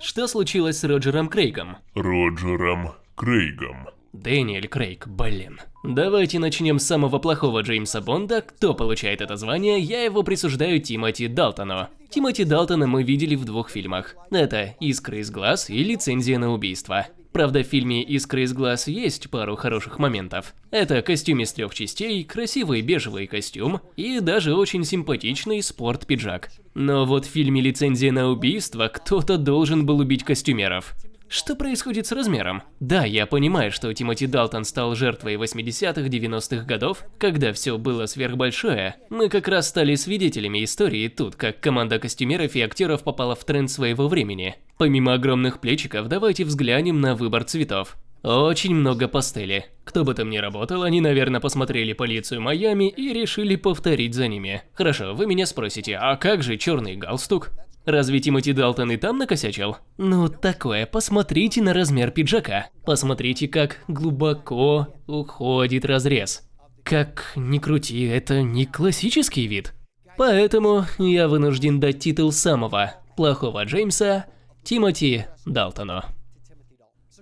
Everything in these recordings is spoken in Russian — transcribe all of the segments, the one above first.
Что случилось с Роджером Крейгом? Роджером Крейгом. Дэниэль Крейг, блин. Давайте начнем с самого плохого Джеймса Бонда. Кто получает это звание, я его присуждаю Тимоти Далтону. Тимоти Далтона мы видели в двух фильмах. Это «Искры из глаз» и «Лицензия на убийство». Правда, в фильме «Искры из глаз» есть пару хороших моментов. Это костюм из трех частей, красивый бежевый костюм и даже очень симпатичный спорт-пиджак. Но вот в фильме «Лицензия на убийство» кто-то должен был убить костюмеров. Что происходит с размером? Да, я понимаю, что Тимоти Далтон стал жертвой 80-х, 90-х годов, когда все было сверхбольшое. Мы как раз стали свидетелями истории тут, как команда костюмеров и актеров попала в тренд своего времени. Помимо огромных плечиков, давайте взглянем на выбор цветов. Очень много пастели. Кто бы там ни работал, они, наверное, посмотрели полицию Майами и решили повторить за ними. Хорошо, вы меня спросите, а как же черный галстук? Разве Тимоти Далтон и там накосячил? Ну, такое, посмотрите на размер пиджака. Посмотрите, как глубоко уходит разрез. Как ни крути, это не классический вид. Поэтому я вынужден дать титул самого плохого Джеймса Тимоти Далтону.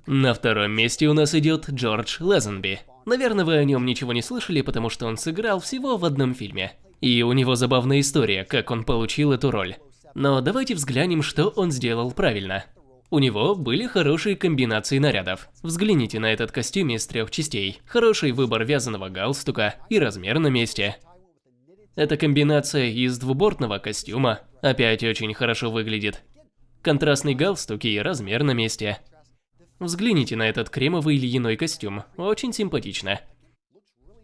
На втором месте у нас идет Джордж Лезенби. Наверное, вы о нем ничего не слышали, потому что он сыграл всего в одном фильме. И у него забавная история, как он получил эту роль. Но давайте взглянем, что он сделал правильно. У него были хорошие комбинации нарядов. Взгляните на этот костюм из трех частей. Хороший выбор вязаного галстука и размер на месте. Эта комбинация из двубортного костюма опять очень хорошо выглядит. Контрастный галстук и размер на месте. Взгляните на этот кремовый льняной костюм, очень симпатично.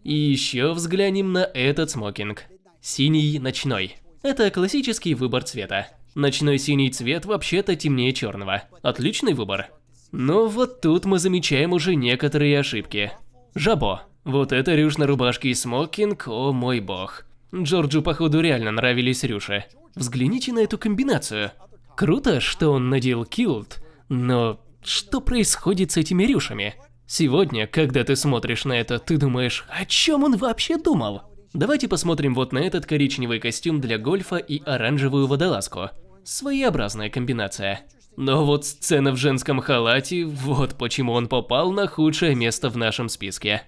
И еще взглянем на этот смокинг. Синий ночной. Это классический выбор цвета. Ночной синий цвет вообще-то темнее черного. Отличный выбор. Но вот тут мы замечаем уже некоторые ошибки. Жабо. Вот это рюш на рубашке и смокинг, о мой бог. Джорджу, походу, реально нравились рюши. Взгляните на эту комбинацию. Круто, что он надел килт, но что происходит с этими рюшами? Сегодня, когда ты смотришь на это, ты думаешь, о чем он вообще думал? Давайте посмотрим вот на этот коричневый костюм для гольфа и оранжевую водолазку. Своеобразная комбинация. Но вот сцена в женском халате, вот почему он попал на худшее место в нашем списке.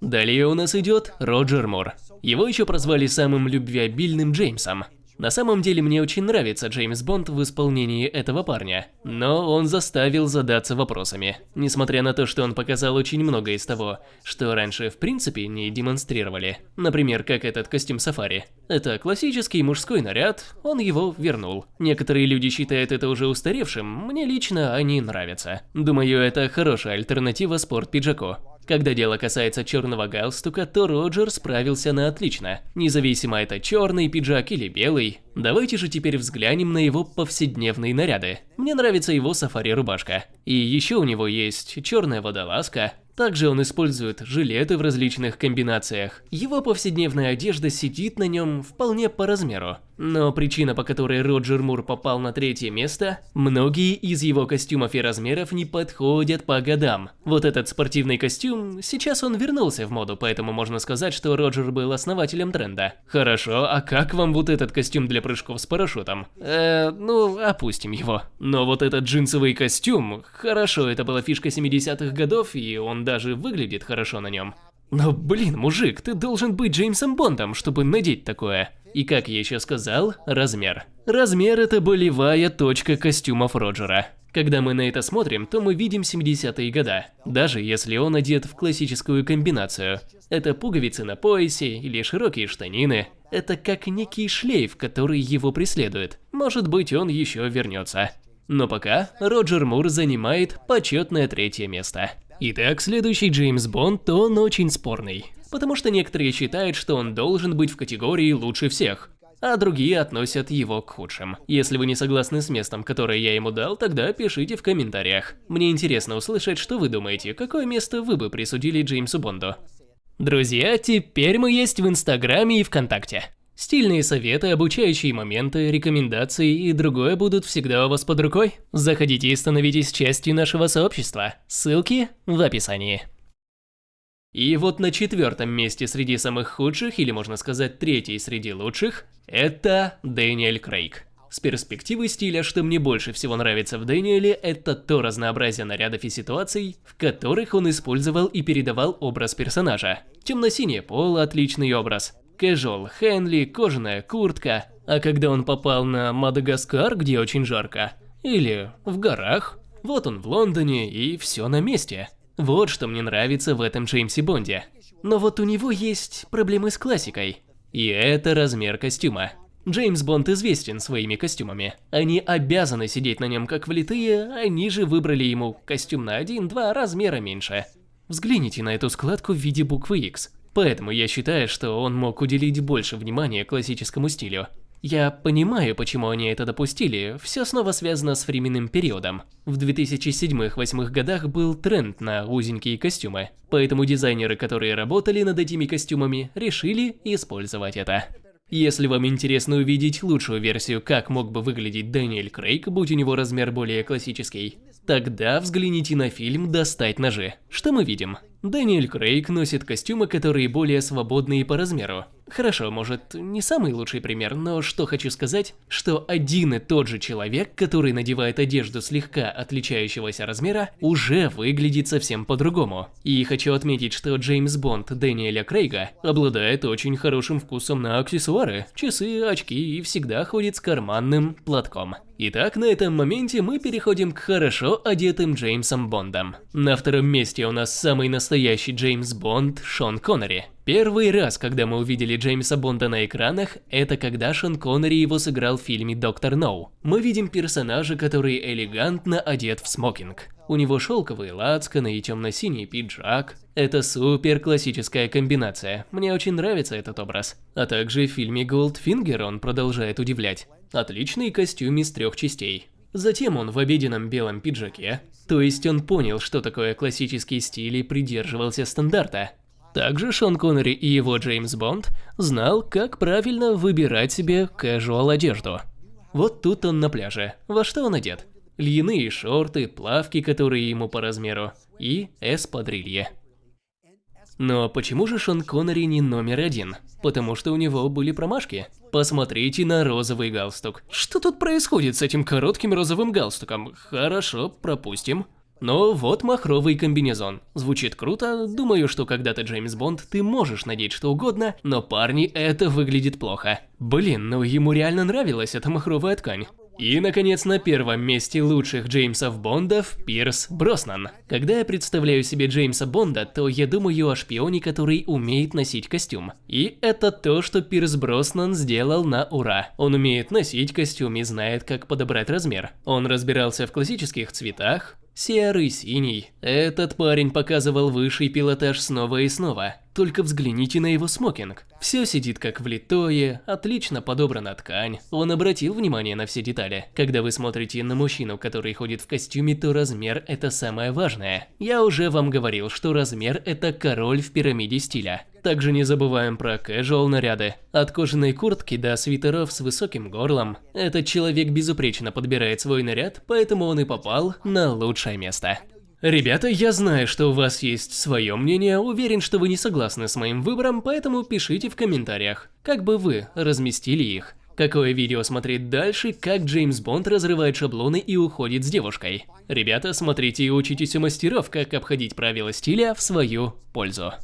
Далее у нас идет Роджер Мур. Его еще прозвали самым любвеобильным Джеймсом. На самом деле мне очень нравится Джеймс Бонд в исполнении этого парня, но он заставил задаться вопросами. Несмотря на то, что он показал очень много из того, что раньше в принципе не демонстрировали. Например, как этот костюм сафари. Это классический мужской наряд, он его вернул. Некоторые люди считают это уже устаревшим, мне лично они нравятся. Думаю, это хорошая альтернатива спорт-пиджаку. Когда дело касается черного галстука, то Роджер справился на отлично. Независимо это черный пиджак или белый. Давайте же теперь взглянем на его повседневные наряды. Мне нравится его сафари-рубашка. И еще у него есть черная водолазка, также он использует жилеты в различных комбинациях. Его повседневная одежда сидит на нем вполне по размеру. Но причина, по которой Роджер Мур попал на третье место, многие из его костюмов и размеров не подходят по годам. Вот этот спортивный костюм, сейчас он вернулся в моду, поэтому можно сказать, что Роджер был основателем тренда. Хорошо, а как вам вот этот костюм для прыжков с парашютом? Э, ну, опустим его. Но вот этот джинсовый костюм, хорошо, это была фишка 70-х годов, и он даже выглядит хорошо на нем. Но блин, мужик, ты должен быть Джеймсом Бондом, чтобы надеть такое. И как я еще сказал, размер. Размер это болевая точка костюмов Роджера. Когда мы на это смотрим, то мы видим 70-е года, даже если он одет в классическую комбинацию. Это пуговицы на поясе или широкие штанины. Это как некий шлейф, который его преследует. Может быть он еще вернется. Но пока Роджер Мур занимает почетное третье место. Итак, следующий Джеймс Бонд, то он очень спорный. Потому что некоторые считают, что он должен быть в категории лучше всех, а другие относят его к худшим. Если вы не согласны с местом, которое я ему дал, тогда пишите в комментариях. Мне интересно услышать, что вы думаете, какое место вы бы присудили Джеймсу Бонду. Друзья, теперь мы есть в Инстаграме и ВКонтакте. Стильные советы, обучающие моменты, рекомендации и другое будут всегда у вас под рукой. Заходите и становитесь частью нашего сообщества. Ссылки в описании. И вот на четвертом месте среди самых худших, или можно сказать третий среди лучших, это Дэниэль Крейг. С перспективы стиля, что мне больше всего нравится в Дэниеле, это то разнообразие нарядов и ситуаций, в которых он использовал и передавал образ персонажа. Темно-синее поло – отличный образ. Кэжуал Хенли, кожаная куртка. А когда он попал на Мадагаскар, где очень жарко, или в горах, вот он в Лондоне и все на месте. Вот что мне нравится в этом Джеймсе Бонде. Но вот у него есть проблемы с классикой. И это размер костюма. Джеймс Бонд известен своими костюмами. Они обязаны сидеть на нем как влитые, они же выбрали ему костюм на один-два размера меньше. Взгляните на эту складку в виде буквы X. Поэтому я считаю, что он мог уделить больше внимания классическому стилю. Я понимаю, почему они это допустили, все снова связано с временным периодом. В 2007-2008 годах был тренд на узенькие костюмы, поэтому дизайнеры, которые работали над этими костюмами, решили использовать это. Если вам интересно увидеть лучшую версию, как мог бы выглядеть Дэниэль Крейг, будь у него размер более классический, тогда взгляните на фильм «Достать ножи». Что мы видим? Дэниэль Крейг носит костюмы, которые более свободные по размеру. Хорошо, может, не самый лучший пример, но что хочу сказать, что один и тот же человек, который надевает одежду слегка отличающегося размера, уже выглядит совсем по-другому. И хочу отметить, что Джеймс Бонд Дэниеля Крейга обладает очень хорошим вкусом на аксессуары, часы, очки и всегда ходит с карманным платком. Итак, на этом моменте мы переходим к хорошо одетым Джеймсом Бондом. На втором месте у нас самый настоящий Джеймс Бонд Шон Коннери. Первый раз, когда мы увидели Джеймса Бонда на экранах, это когда Шон Коннери его сыграл в фильме «Доктор Ноу». Мы видим персонажа, который элегантно одет в смокинг. У него шелковые лацканы и темно-синий пиджак. Это супер классическая комбинация, мне очень нравится этот образ. А также в фильме «Голдфингер» он продолжает удивлять. Отличный костюм из трех частей. Затем он в обеденном белом пиджаке, то есть он понял, что такое классический стиль и придерживался стандарта. Также Шон Коннери и его Джеймс Бонд знал, как правильно выбирать себе casual одежду. Вот тут он на пляже. Во что он одет? Льняные шорты, плавки, которые ему по размеру, и эспадрилье. Но почему же Шон Коннери не номер один? Потому что у него были промашки. Посмотрите на розовый галстук. Что тут происходит с этим коротким розовым галстуком? Хорошо, пропустим. Но вот махровый комбинезон. Звучит круто, думаю, что когда-то Джеймс Бонд ты можешь надеть что угодно, но парни, это выглядит плохо. Блин, ну ему реально нравилась эта махровая ткань. И, наконец, на первом месте лучших Джеймсов Бондов Пирс Броснан. Когда я представляю себе Джеймса Бонда, то я думаю о шпионе, который умеет носить костюм. И это то, что Пирс Броснан сделал на ура. Он умеет носить костюм и знает, как подобрать размер. Он разбирался в классических цветах, Серый, синий. Этот парень показывал высший пилотаж снова и снова. Только взгляните на его смокинг. Все сидит как влитое, отлично подобрана ткань. Он обратил внимание на все детали. Когда вы смотрите на мужчину, который ходит в костюме, то размер это самое важное. Я уже вам говорил, что размер это король в пирамиде стиля. Также не забываем про casual наряды. От кожаной куртки до свитеров с высоким горлом. Этот человек безупречно подбирает свой наряд, поэтому он и попал на лучшее место. Ребята, я знаю, что у вас есть свое мнение, уверен, что вы не согласны с моим выбором, поэтому пишите в комментариях, как бы вы разместили их. Какое видео смотреть дальше, как Джеймс Бонд разрывает шаблоны и уходит с девушкой. Ребята, смотрите и учитесь у мастеров, как обходить правила стиля в свою пользу.